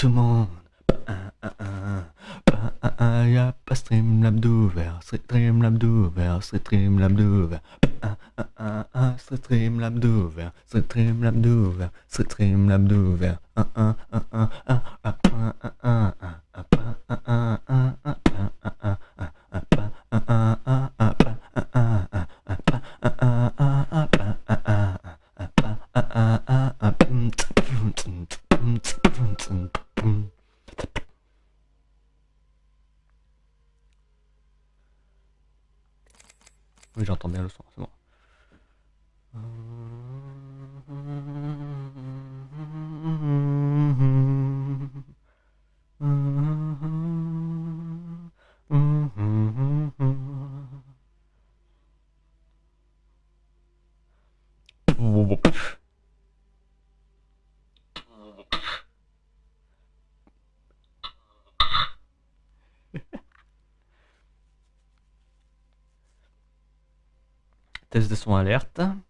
tout le monde. Y'a pas Streamlab d'ouvert, Streamlab d'ouvert, Streamlab d'ouvert. Streamlab d'ouvert, Streamlab d'ouvert, Streamlab d'ouvert. Oui, j'entends bien le son, c'est bon. Test de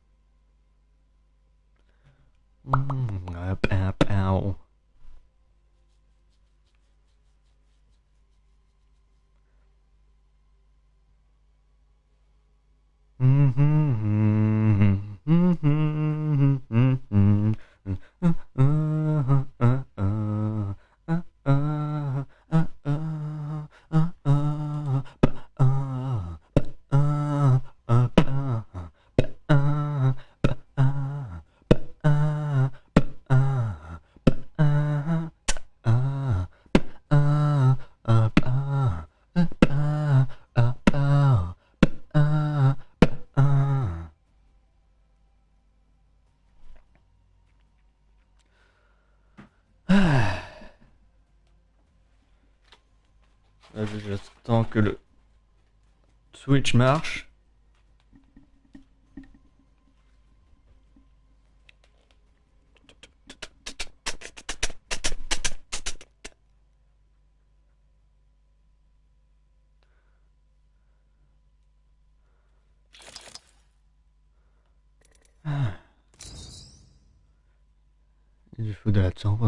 J'attends que le Switch marche. Ah. Il faut de la temps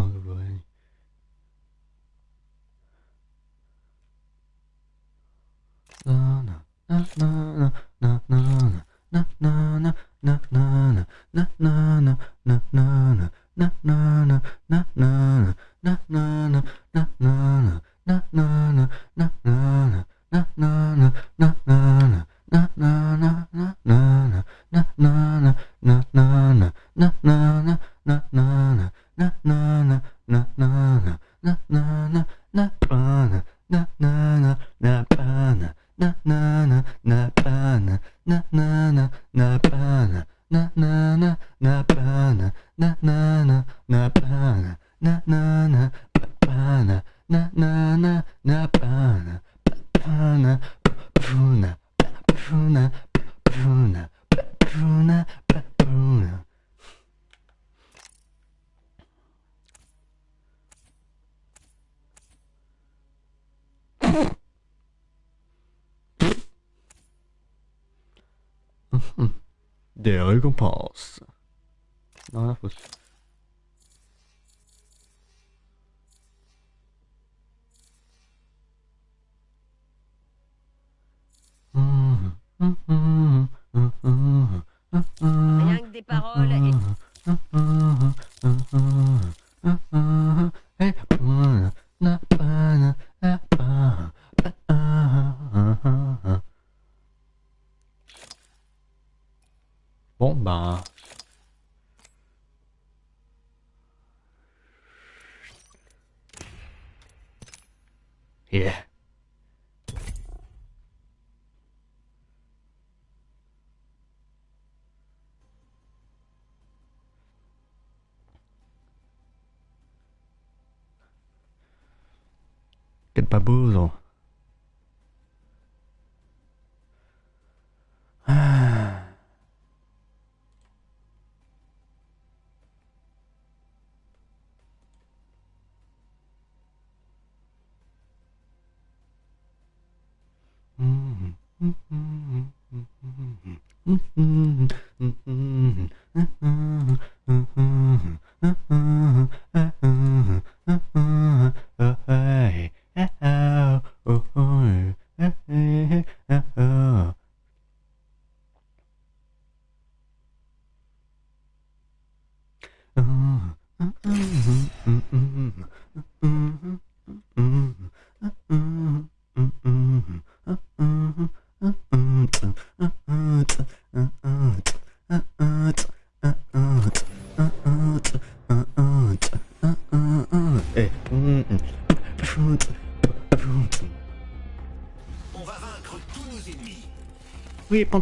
Quel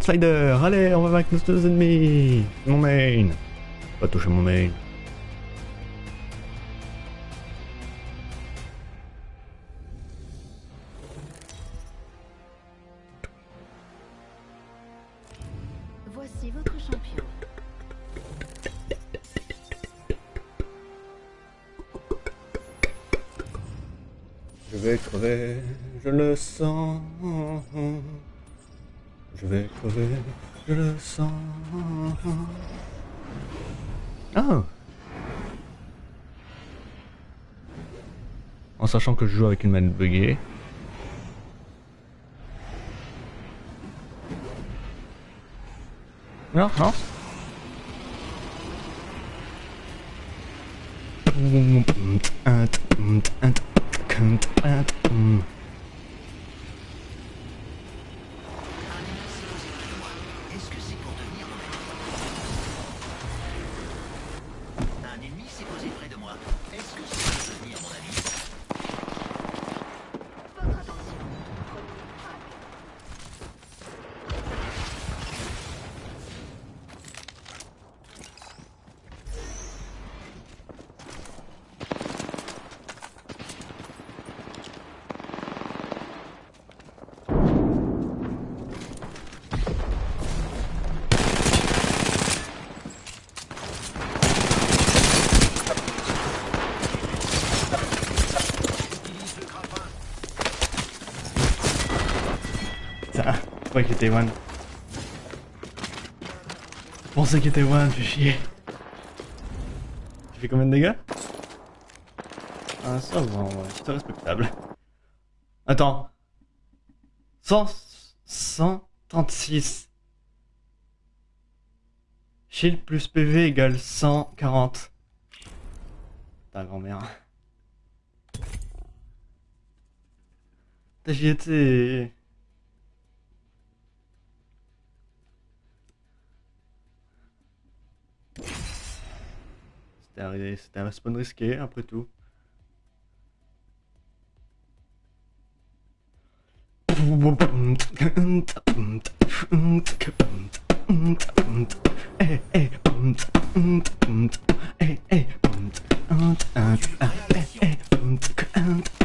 Slider. Allez, on va vaincre nos deux ennemis. Mon main. Pas toucher mon main. Voici votre champion. Je vais crever, je le sens. Je vais crever, je le sens. Ah En sachant que je joue avec une manette buggée. Non, non. Croyais qu'il était one. Je pensais qu'il était one, fais chier. Tu fais combien de dégâts? Ah, ça c'est respectable. Attends. 100, 136. Shield plus PV égale 140. Ta grand-mère. Putain, J'y. C'était un, respawn risqué, après tout.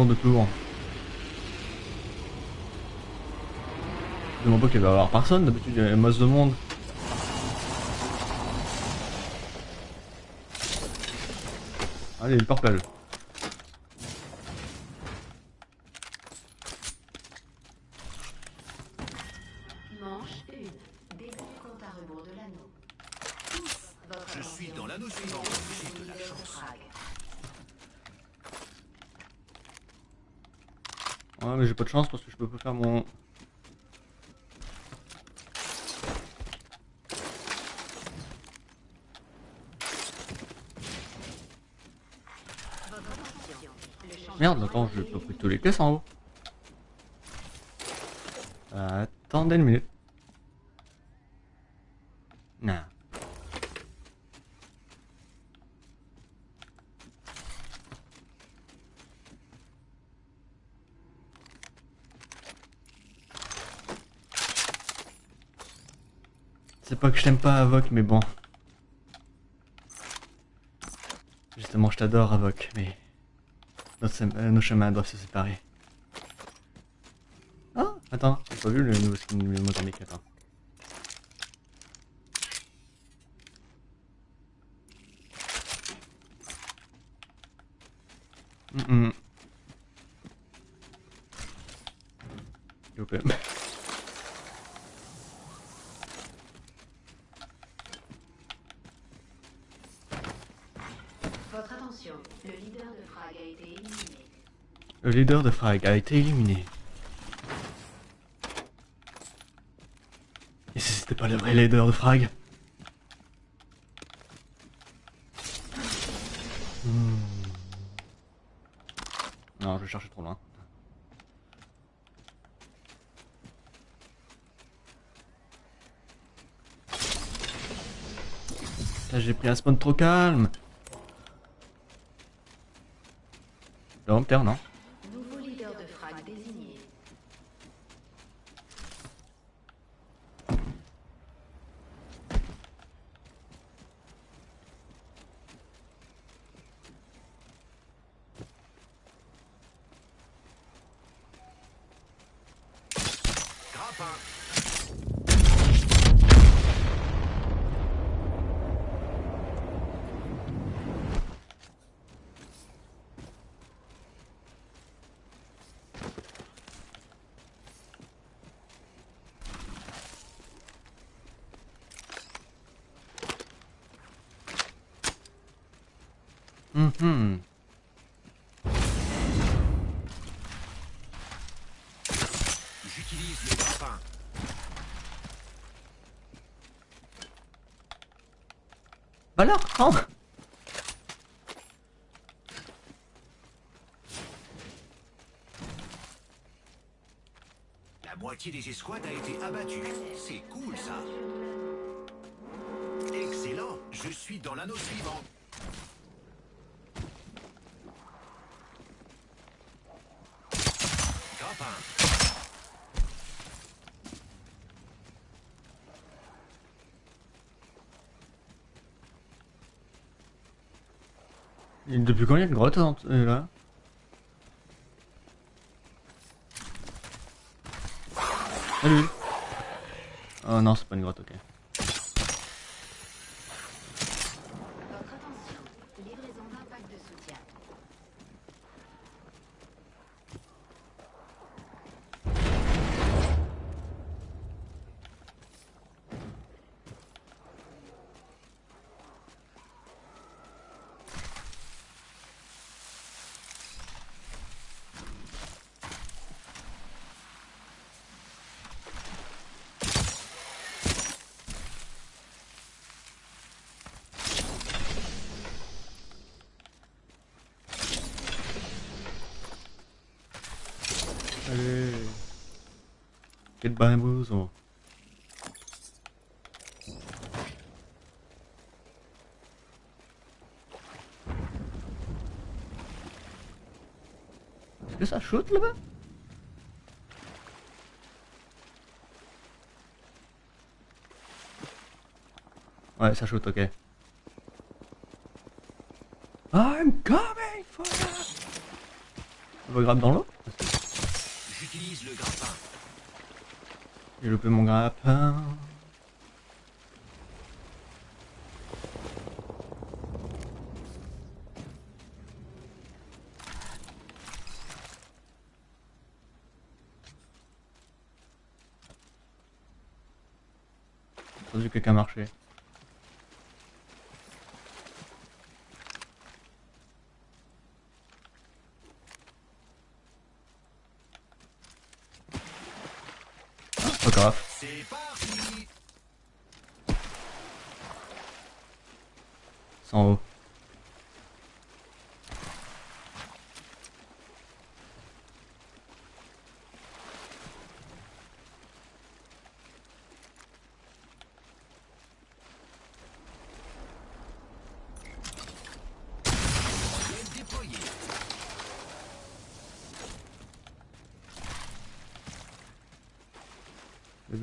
Gourde de tour. Je demande pas qu'il va y avoir personne, d'habitude il y a une masse de monde. Allez, le purple. Manche 1. Début du compte à à rebours de l'anneau. Ouf, votre Je suis dans l'anneau suivant. J'ai de la chance. Ouais, mais j'ai pas de chance parce que je peux pas faire mon. Merde, attends, j'ai pas pris tous les caisses en haut. Attendez une minute. Non. C'est pas que je t'aime pas, Avoc, mais bon. Justement, je t'adore, Avoc, mais euh, nos chemins doivent se séparer. Ah, attends, j'ai pas vu le nouveau skin du Mozambique, attends. Mm -mm. S'il vous plaît. Votre attention. Le leader de frag a été éliminé. Le leader de Frag a été éliminé. Et si c'était pas le vrai leader de Frag? Hmm. Non, je cherchais trop loin. Là, j'ai pris un spawn trop calme. Dompteur, non Nouveau leader de frag désigné. Grappin. Mhm. J'utilise le grappin. Alors, prends La moitié des escouades a été abattue. C'est cool ça. Excellent. Je suis dans l'anneau suivant. Grappin. Et Depuis quand il y a une grotte hein, euh, là Salut Oh non, c'est pas une grotte, ok. Allez. Quel bamboozle Est-ce que ça shoot là-bas? Ouais, ça shoot, ok. I'm coming for you Ça va grave dans l'eau J'utilise le grappin. J'ai loupé mon grappin. entendu quelqu'un marcher. Ah, Pas grave. C'est parti C'est en haut. Modèle déployé.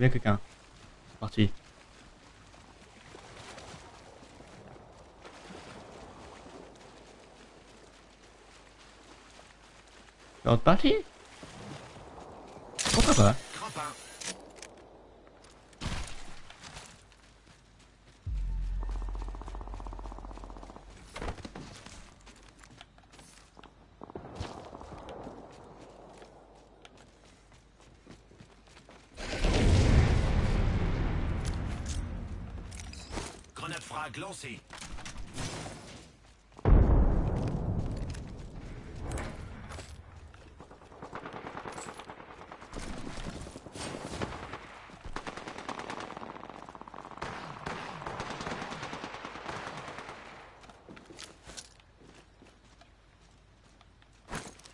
Il y a bien quelqu'un. C'est parti. C'est autre partie Pourquoi pas Crapin. Grenade frag lancée.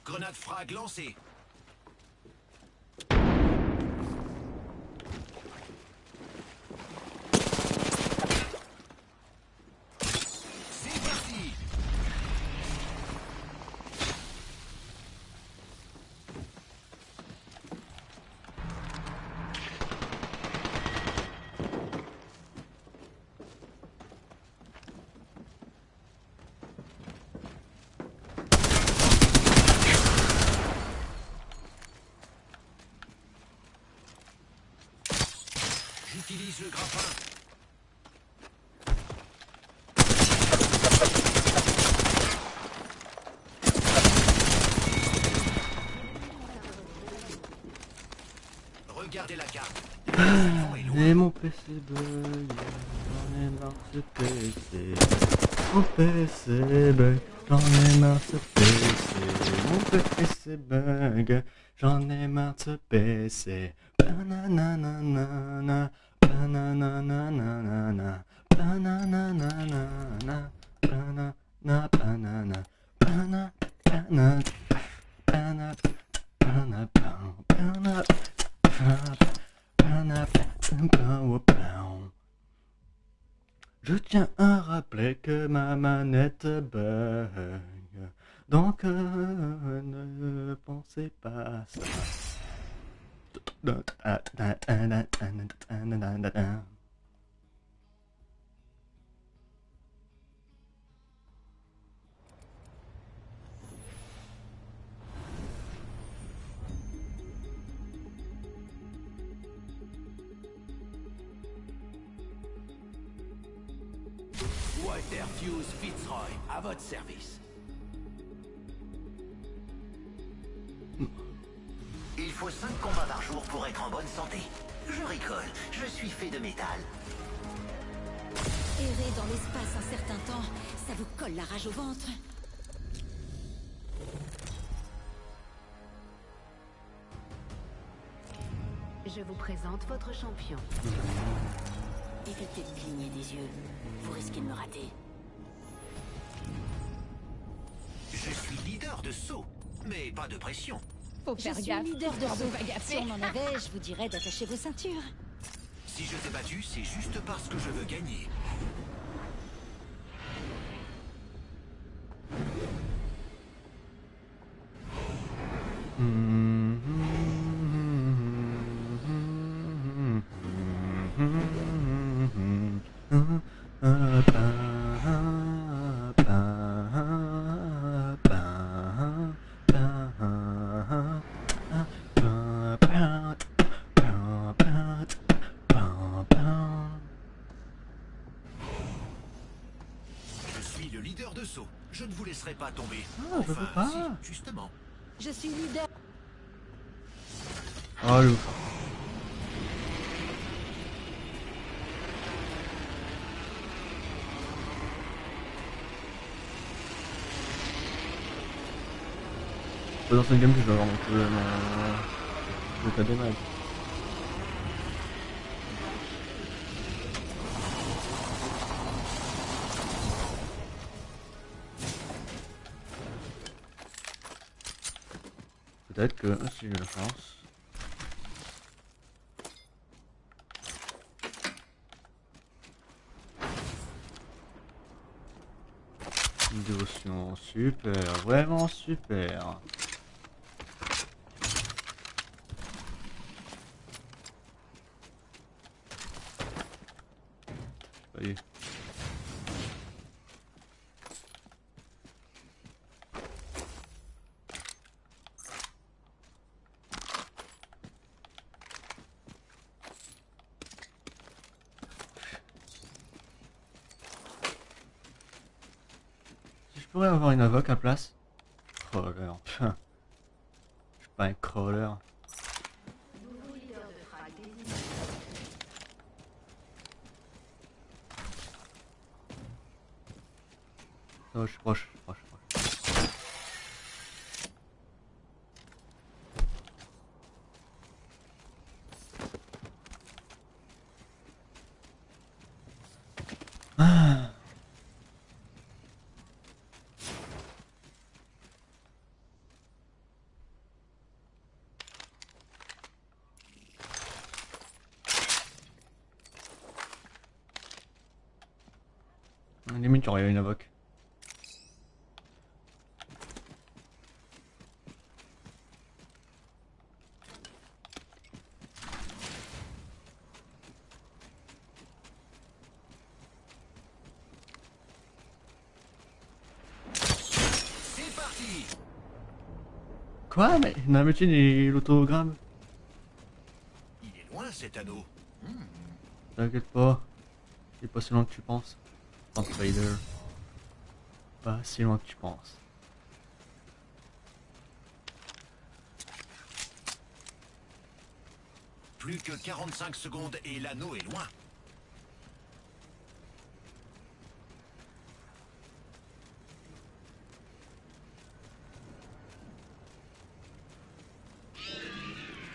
Grenade frag lancée. C'est parti J'utilise le grappin. Regardez la carte. Le est loin. PC bug, j'en ai marre de PC. Mon PC bug, j'en ai marre de ce PC. Mon PC bug, j'en ai marre de ce PC. Banananana, banananana, banananana, banana, banana, banana, banana, banana, banana, banana, je tiens à rappeler que ma manette bug, donc euh, pensez pas ça. Walter Fuse Fitzroy, à votre service. Il faut 5 combats par jour pour être en bonne santé. Je rigole, je suis fait de métal. Errer dans l'espace un certain temps, ça vous colle la rage au ventre. Je vous présente votre champion. Évitez de cligner des yeux. Vous risquez de me rater. Je suis leader de saut, mais pas de pression. Faut Je faire suis gaffe. leader de pas Si on en avait, je vous dirais d'attacher vos ceintures. Si je t'ai battu, c'est juste parce que je veux gagner. laisserai pas tomber. Ah, enfin, pas. Si, justement. Je suis leader. Oh, le... Dans cette game que je vais avoir un mon problème. Je vais pas des Peut-être que si j'ai la chance. Une dévotion super, vraiment super. Voyez. Si je pourrais avoir une invoque à place? Crawler. Je suis pas un crawler. Je suis proche, je suis proche, je suis proche. Ah. Limite, j'aurais eu une invoque. Quoi Mais Namutin et l'autogramme? Il est loin cet anneau. T'inquiète pas. Il est pas si loin que tu penses. Panther Vader. Pas si loin que tu penses. Plus que 45 secondes et l'anneau est loin.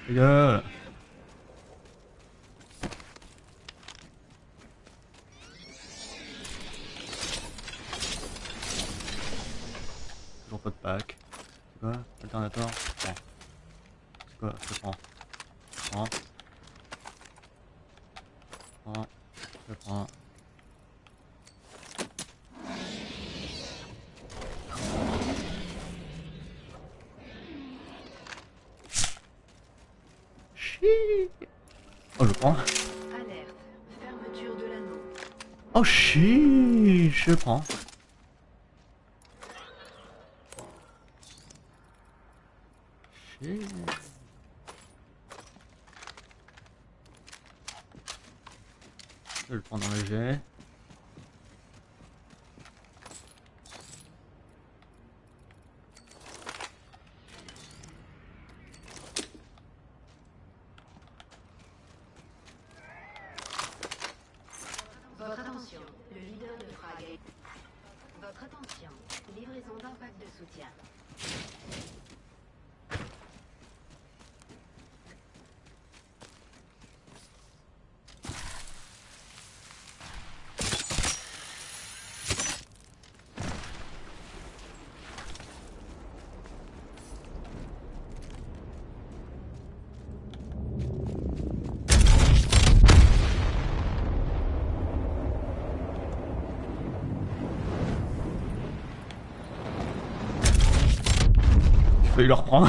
Les gars chut Je prends. Chut. Je le prends dans le jet. Votre attention. Le leader de frag est... Votre attention. Livraison d'un pack de soutien. J'ai failli le reprendre.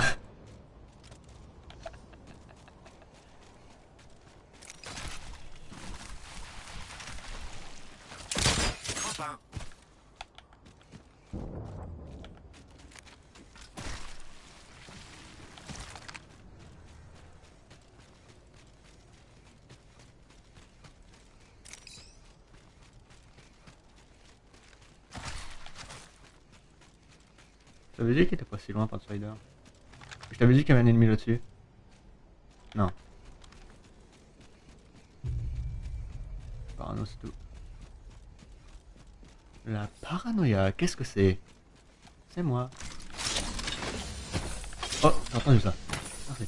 T'avais dit qu'il était pas si loin, Pathfinder. Je t'avais dit qu'il y avait un ennemi là-dessus. Non. Parano, c'est tout. La paranoïa, qu'est-ce que c'est? C'est moi. Oh, j'ai entendu ça. Merci.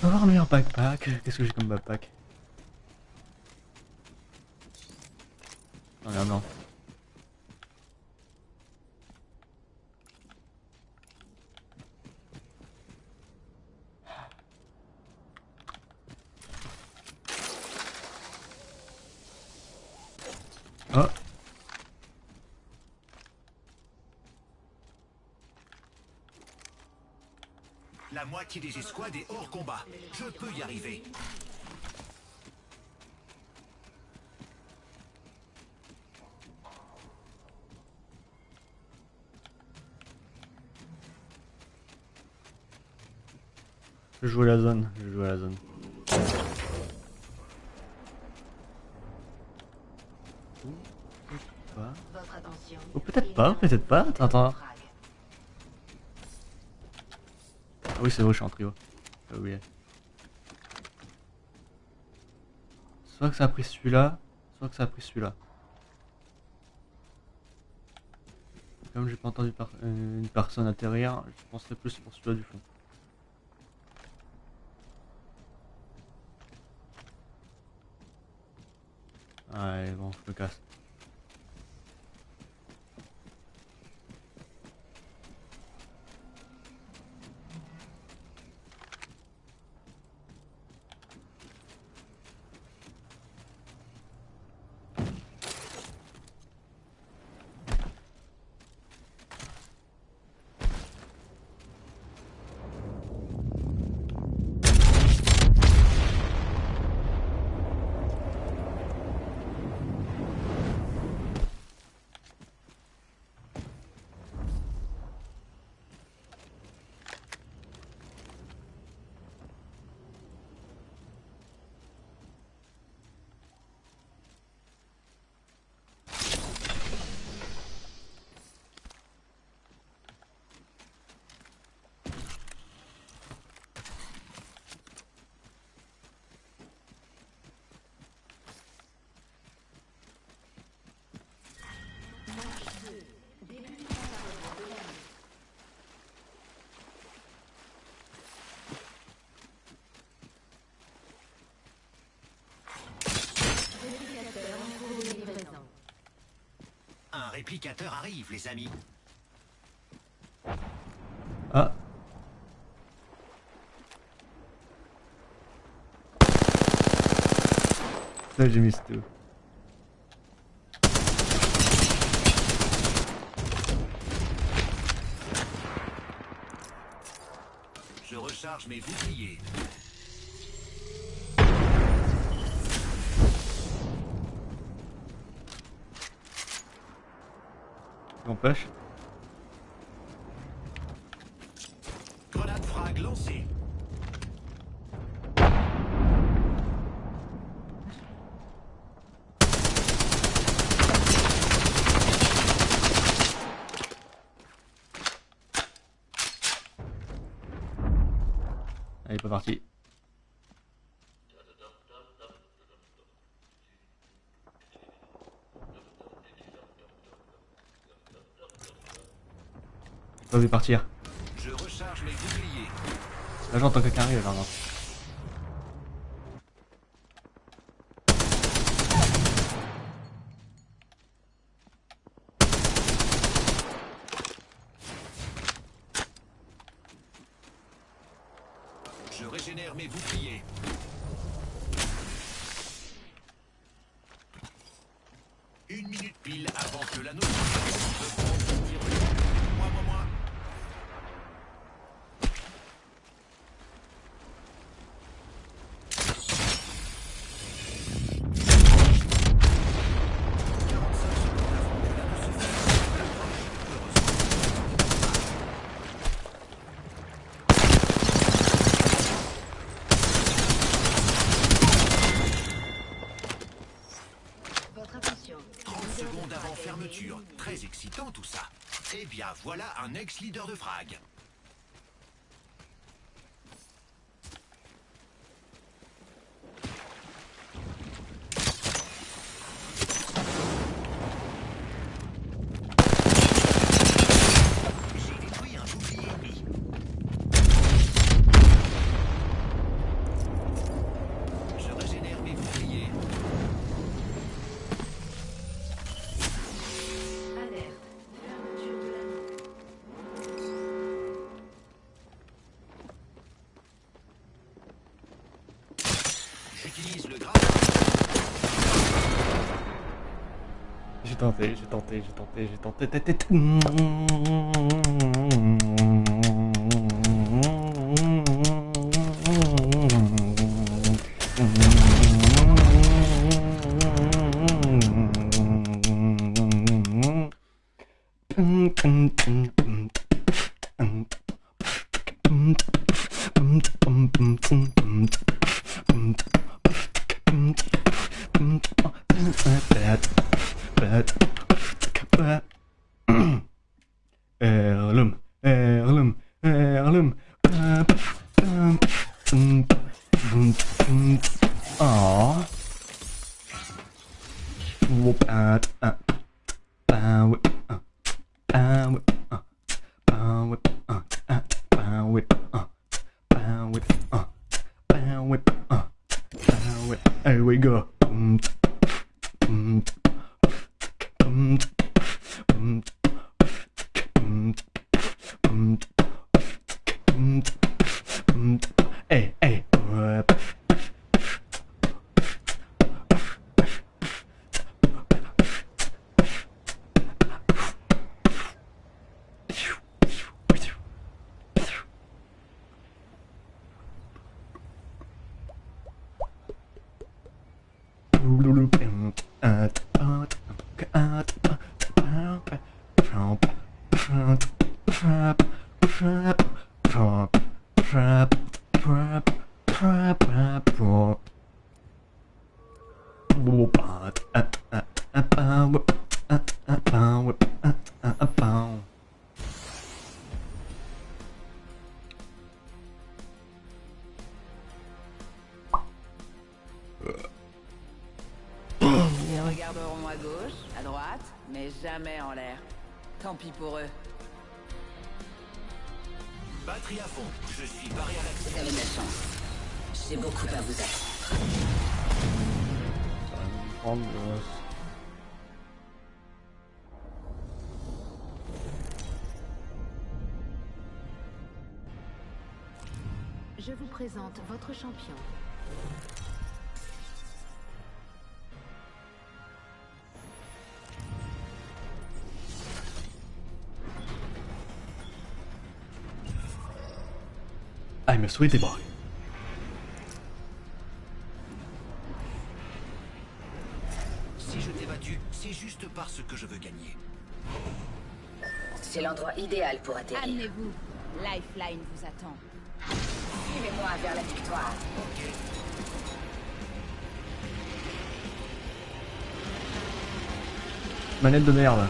On va voir un meilleur backpack. Qu'est-ce que j'ai comme backpack? Non, non. Oh, La moitié des escouades est hors combat. Je peux y arriver. Je joue à la zone. Je joue à la zone. Ou peut-être pas. Ou peut-être pas, peut-être pas. Attends, attends. Ah oui, c'est vrai, je suis en trio. J'ai oublié. Soit que ça a pris celui-là, soit que ça a pris celui-là. Comme j'ai pas entendu par- euh, une personne atterrir, je penserais plus pour celui-là du fond. Allez, bon, je me casse. Réplicateur en cours de livraison. Un réplicateur arrive, les amis. Ah Ça j'ai mis tout. Je recharge mes boucliers. N'empêche. Grenade frag lancée. Elle est pas partie. J'ai pas vu partir. Je recharge mes boucliers. Là j'entends quelqu'un arriver là. leader de phrase. J'ai tenté, j'ai tenté, j'ai tenté, j'ai tenté. votre champion. I'm a sweetie boy. Si je t'ai battu, c'est juste parce que je veux gagner. C'est l'endroit idéal pour atterrir. Amenez-vous. Lifeline vous attend. Aide-moi vers la victoire. Manette de merde.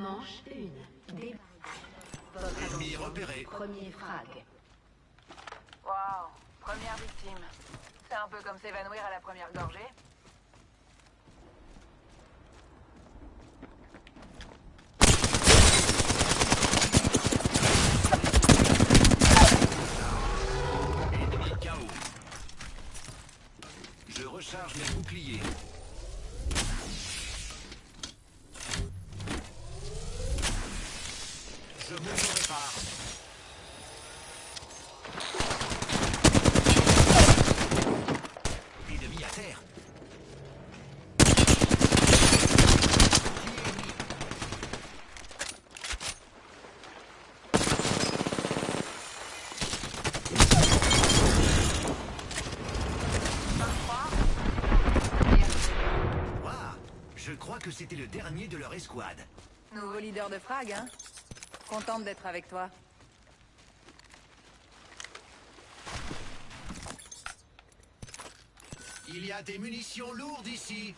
Manche 1. Débat. Ennemi repéré. Premier frag. Waouh, première victime. C'est un peu comme s'évanouir à la première gorgée. Ennemi KO. Je recharge mes boucliers. Nouveau leader de frag, hein? Contente d'être avec toi. Il y a des munitions lourdes ici.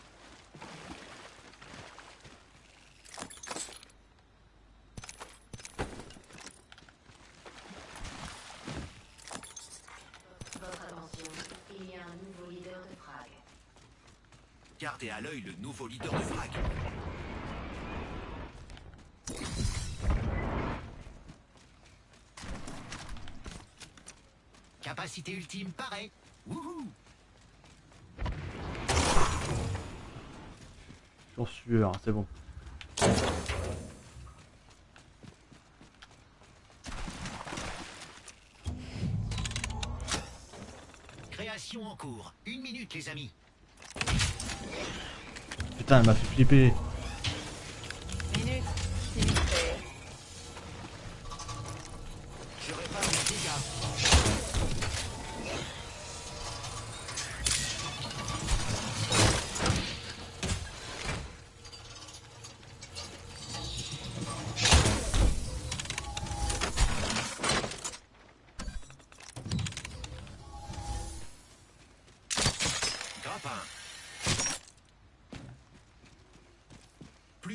Votre attention, il y a un nouveau leader de frag. Gardez à l'œil le nouveau leader de frag. Capacité ultime, pareil. Wouhou J'en suis sûr, c'est bon. Création en cours. Une minute, les amis. Putain, elle m'a fait flipper.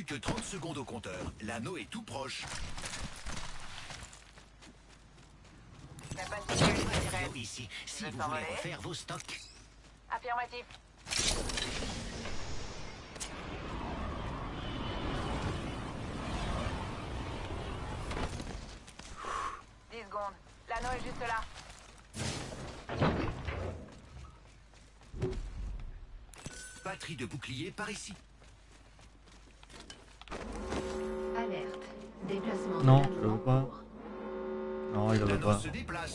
Que 30 secondes au compteur. L'anneau est tout proche. Ici, si vous voulez refaire vos stocks. Affirmatif. Dix secondes. L'anneau est juste là. Batterie de bouclier par ici.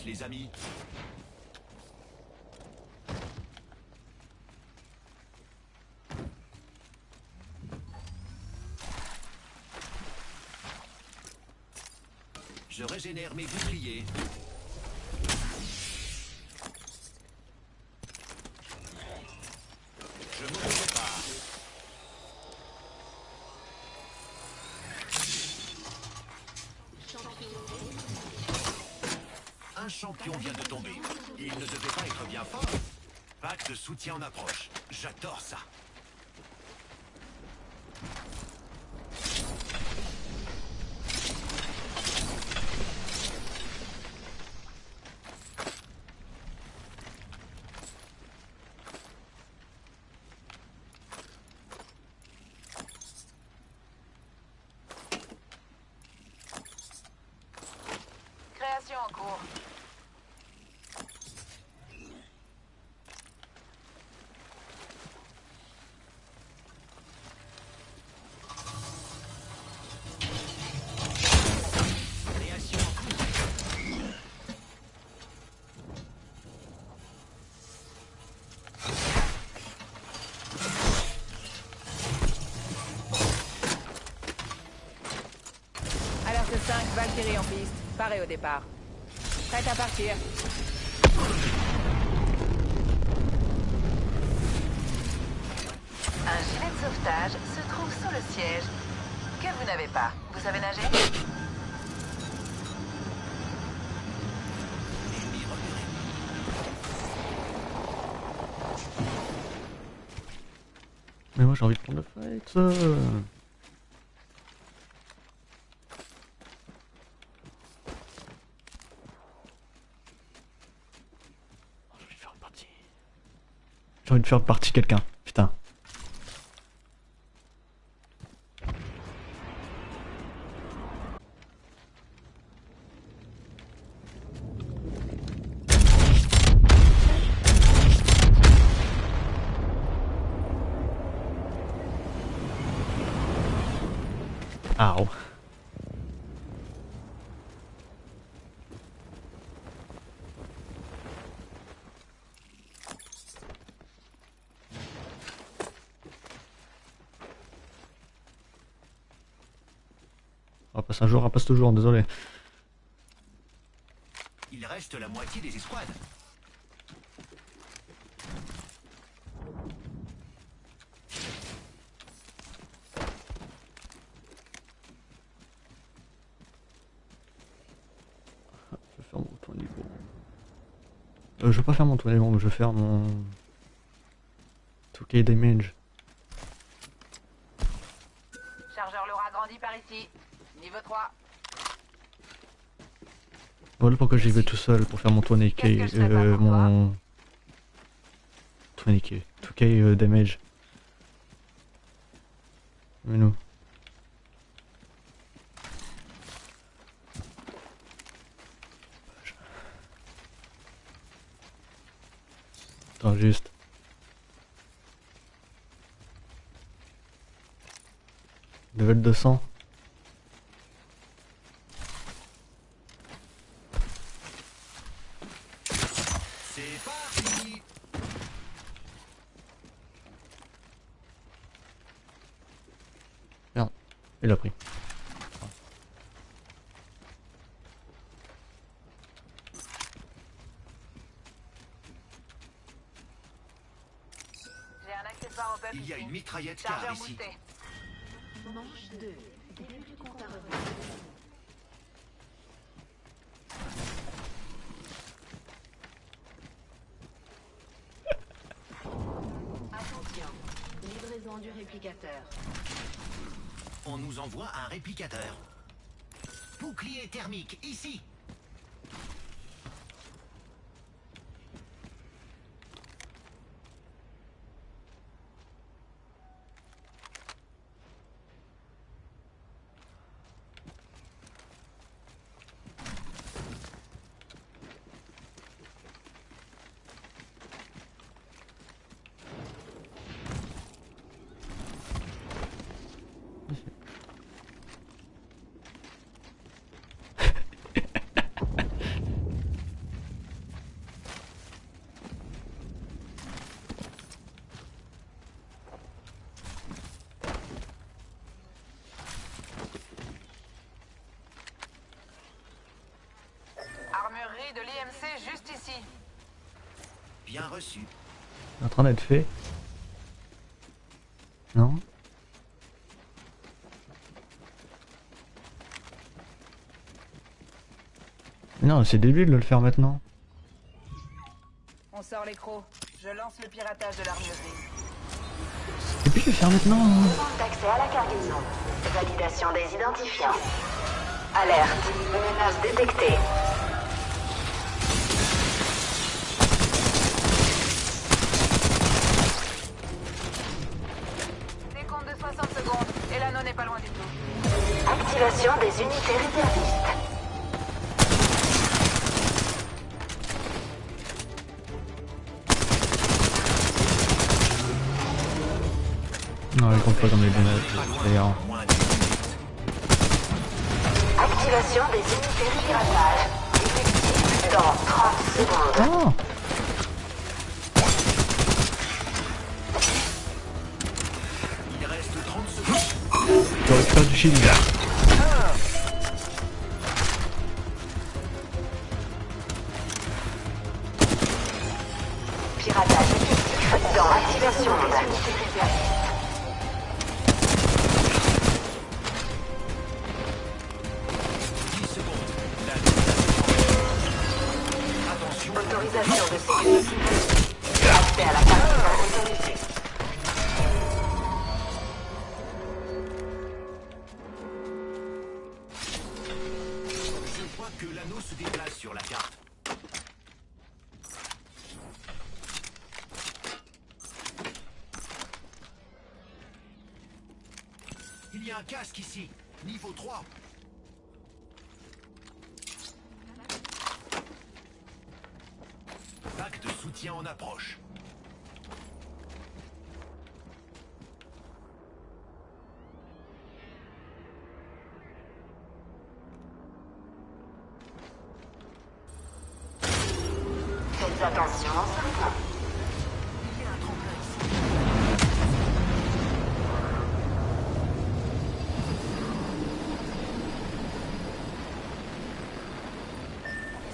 Les amis. Je régénère mes boucliers. Je me prépare. Un champion vient de tomber. Il ne devait pas être bien fort. Pack de soutien en approche. J'adore ça. Création en cours. Création en cours. Alerte 5, Valkyrie en piste. Paré au départ. Prête à partir. Un gilet de sauvetage se trouve sous le siège. Que vous n'avez pas. Vous savez nager? Mais moi j'ai envie de prendre le fight. euh. Oh, J'ai envie de faire une partie. J'ai envie de faire partie quelqu'un. Putain. Ow. Jour, on passe toujours, désolé. Il reste la moitié des escouades. Je vais faire mon tour niveau. Euh, je vais pas faire mon tour niveau, je vais faire mon 2K damage. Voilà pourquoi j'y vais tout seul pour faire mon 20K, Qu'est-ce que je ferais pas euh, mon 20K, 2K euh, damage. Mais nous. Attends juste. Level 200. C'est parti Il a pris. J'ai un accessoire en peuple Il y a ici. une mitraillette Chargeur ici. boosté. Manche 2. Début du compte à rebours. Attention. Livraison du réplicateur. On nous envoie un réplicateur. Bouclier thermique, ici Armurerie de l'IMC juste ici. Bien reçu. En train d'être fait. Non Mais Non, c'est débile de le faire maintenant. On sort les crocs. Je lance le piratage de l'armurerie. Et puis je vais le faire maintenant. d'accès à la cargaison. Validation des identifiants. Alerte. Menace détectée. Je un casque ici, niveau 3. Pack de soutien en approche. Faites attention en sortant. Il y a un tremplin ici.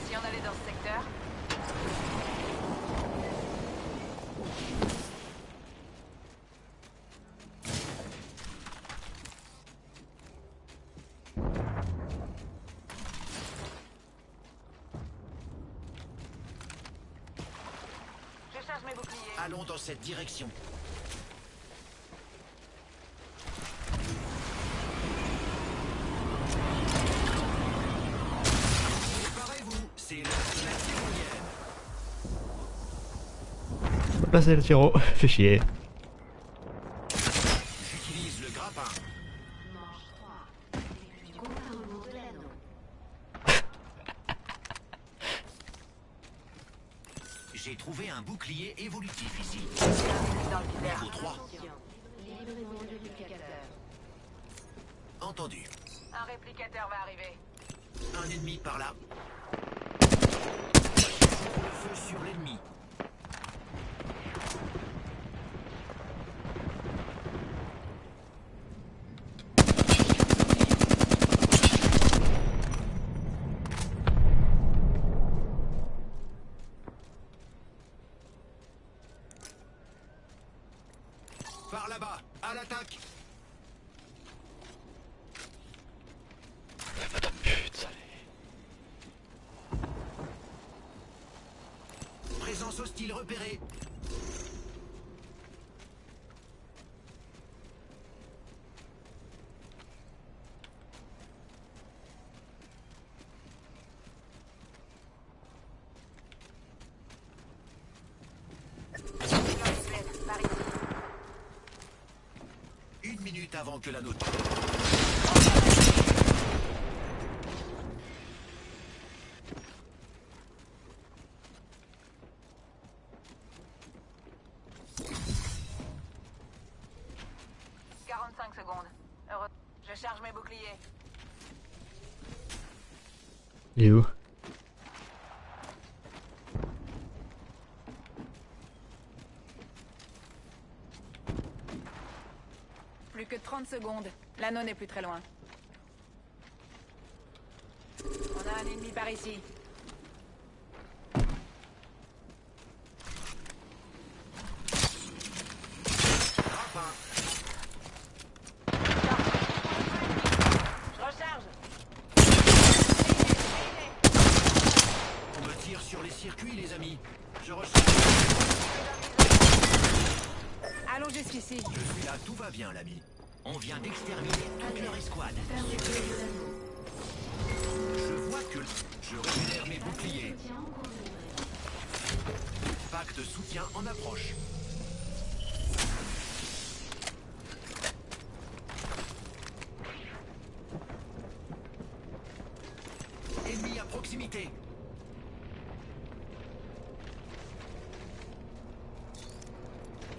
Si on allait dans ce secteur Je charge mes boucliers. Allons dans cette direction. Préparez-vous, c'est la tyrolienne. Passer le tiro. Fait chier. Par là-bas, à l'attaque. Présence hostile repérée. Quarante-cinq secondes. Heureux, je charge mes boucliers. Et où? L'anneau n'est plus très loin. On a un ennemi par ici.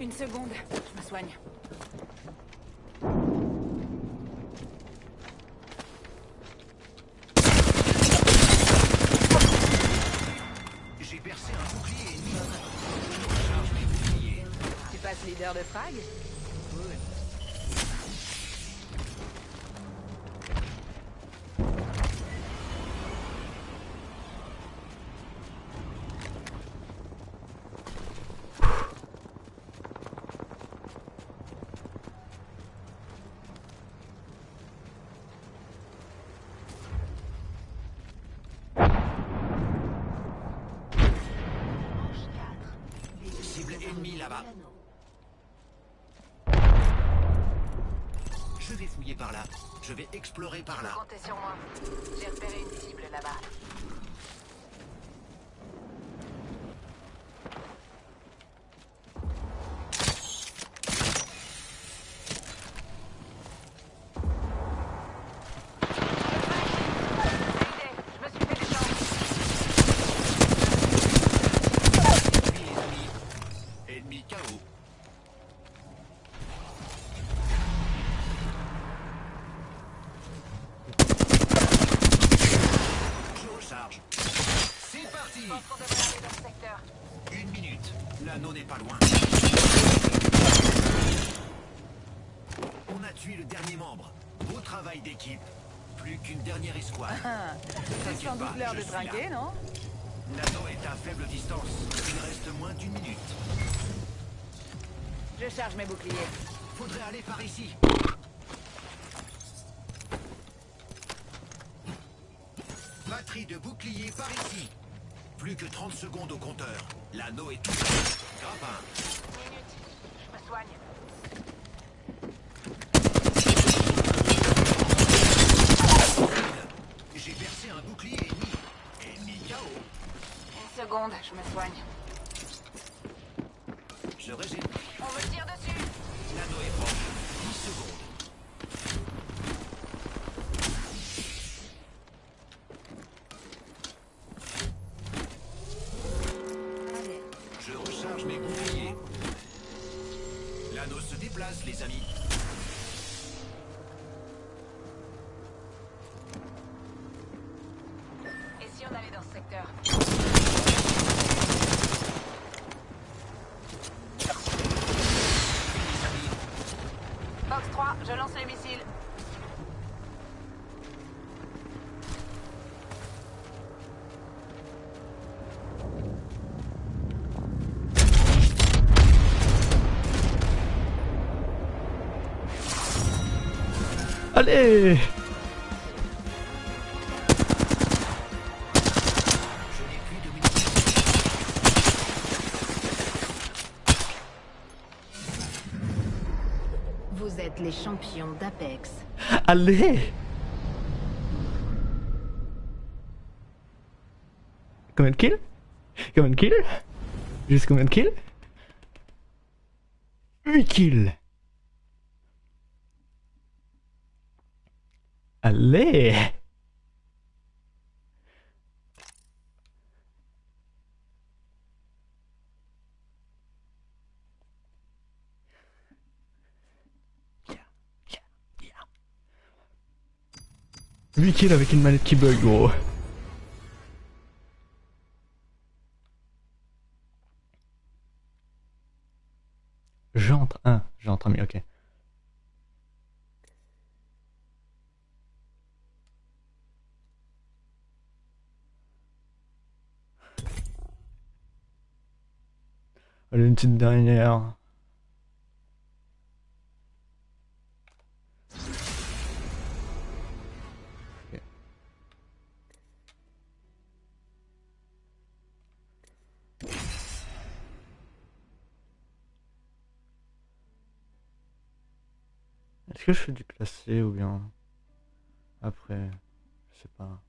Une seconde, je me soigne. J'ai percé un bouclier ennemi. Tu passes leader de frag Je vais explorer par là. Comptez sur moi. J'ai repéré une cible là-bas. bouclier par ici. Plus que 30 secondes au compteur. L'anneau est tout Grappin. Minute. Je me soigne. J'ai percé un bouclier ennemi. Ennemi KO. Une seconde, je me soigne. Secteur Fox 3, je lance les missiles. Allez champions d'Apex. Allez. Combien de kills? Combien de kills? Juste combien de kills? 8 kills. Allez 8 kills avec une manette qui bug, gros. J'entre un, j'entre un, mais ok. Allez, une petite dernière. Est-ce que je fais du classé ou bien après? Je sais pas.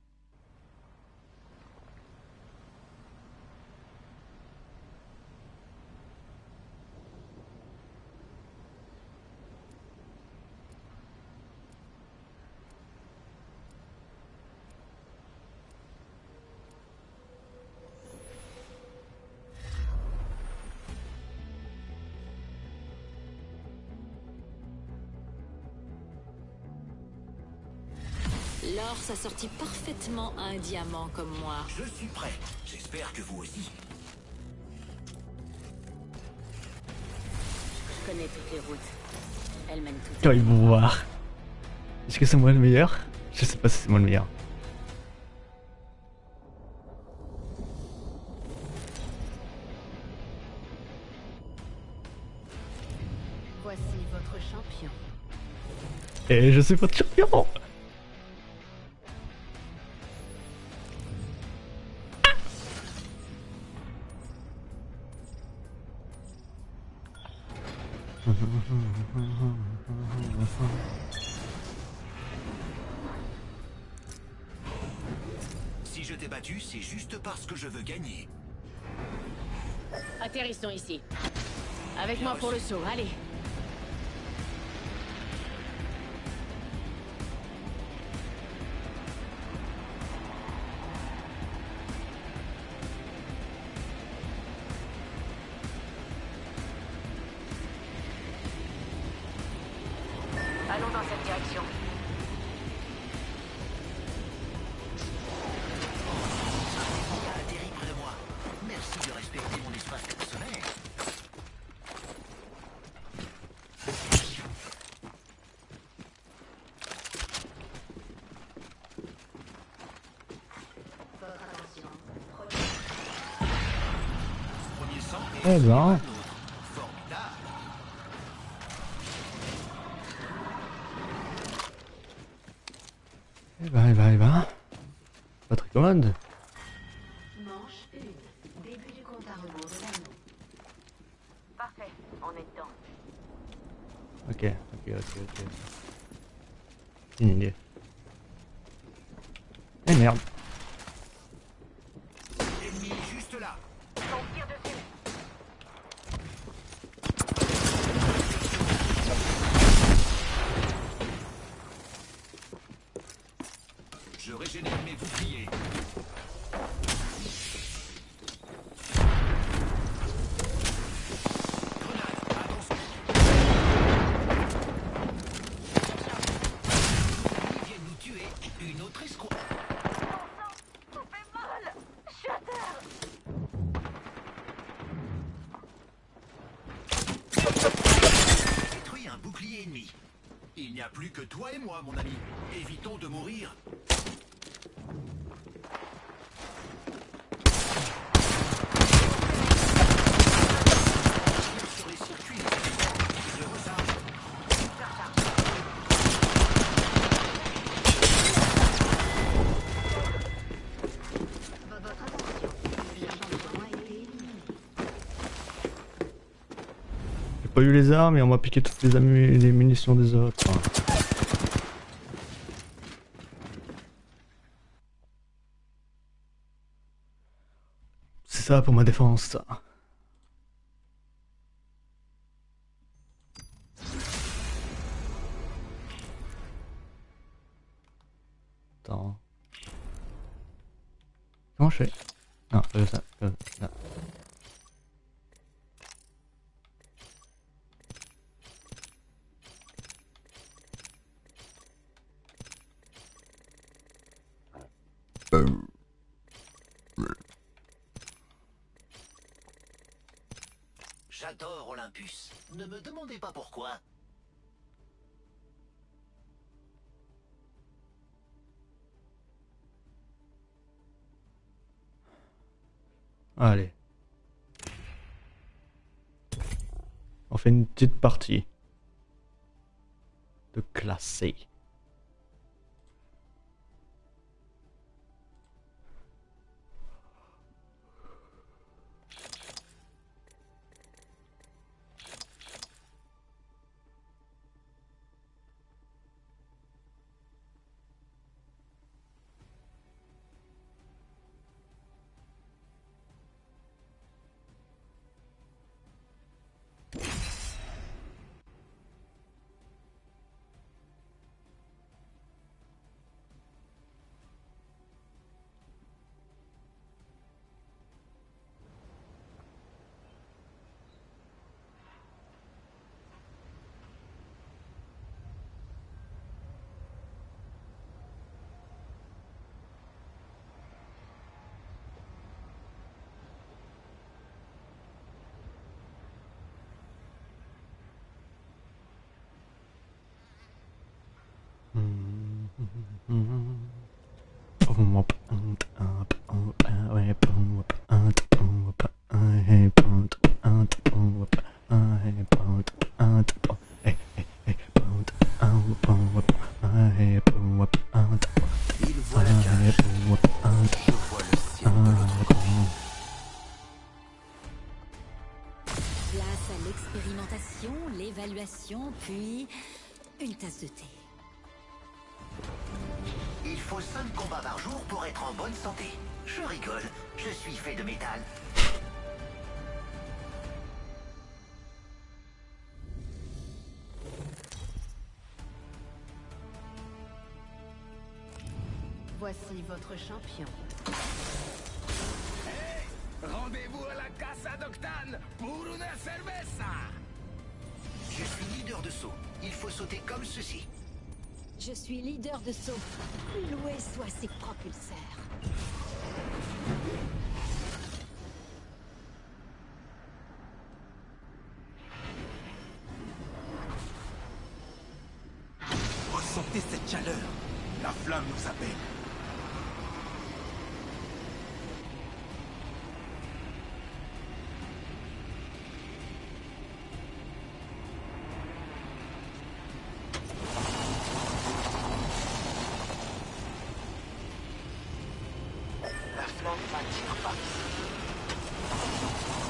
L'or s'assortit parfaitement à un diamant comme moi. Je suis prêt. J'espère que vous aussi. Je connais toutes les routes. Elles mènent toutes. Quand ils vont voir. Est-ce que c'est moi le meilleur? Je sais pas si c'est moi le meilleur. Voici votre champion. Et je suis votre champion le saut, allez. Sang et moi, mon ami. Évitons de mourir. J'ai pas eu les armes et on m'a piqué toutes les, les munitions des autres. C'est ça pour ma défense, ça. Attends. Comment je fais? Non, ça, comme ça. Allez. On fait une petite partie. De classé. Il suis fait de métal. Voici votre champion. Rendez-vous à la Casa d'Octane pour une cerveza Je suis leader de saut. Il faut sauter comme ceci. Je suis leader de saut. Loué soit ses propulseurs. Ressentez cette chaleur La flamme nous appelle La flamme m'attire pas.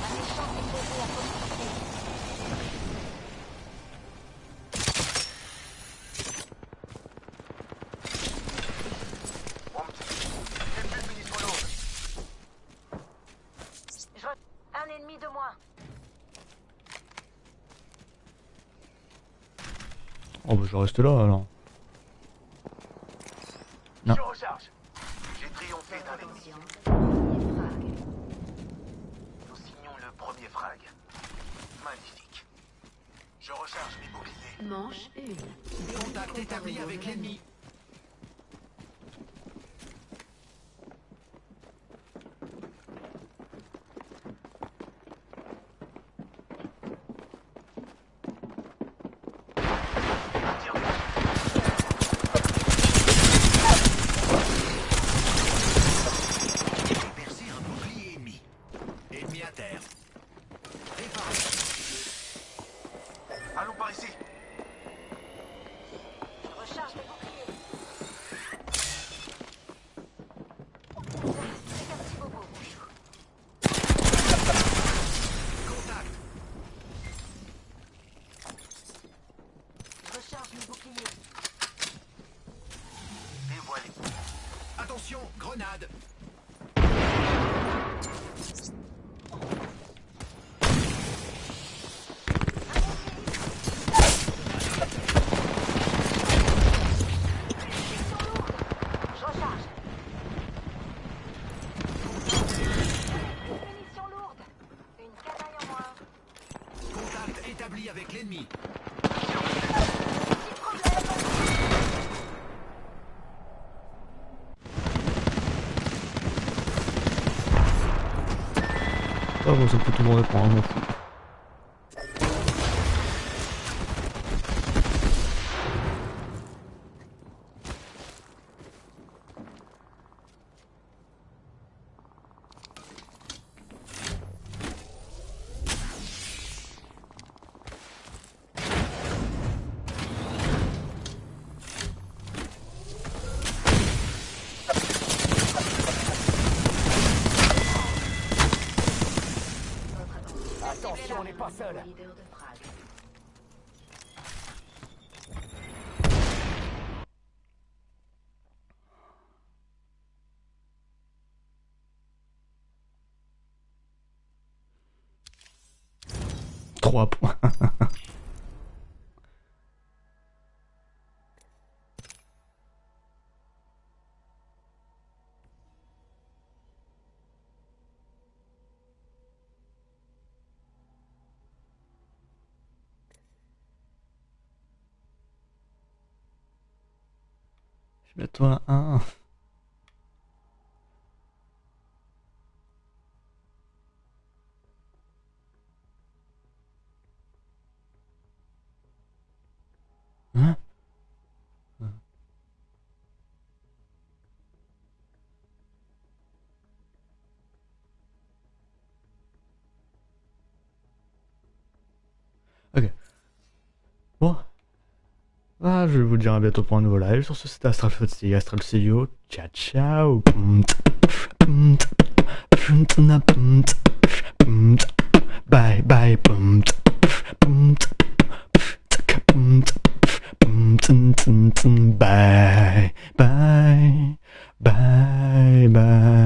Un échange composé à proximité. Je... Un ennemi de moins. Oh bah je reste là alors. Bon, ça peut tout le monde prendre, Je mets toi un. Je vous dire à bientôt pour un nouveau live. Sur ce, c'était Astral Footsie, Astral CEO. Ciao, ciao. Bye, bye, bye, bye, bye.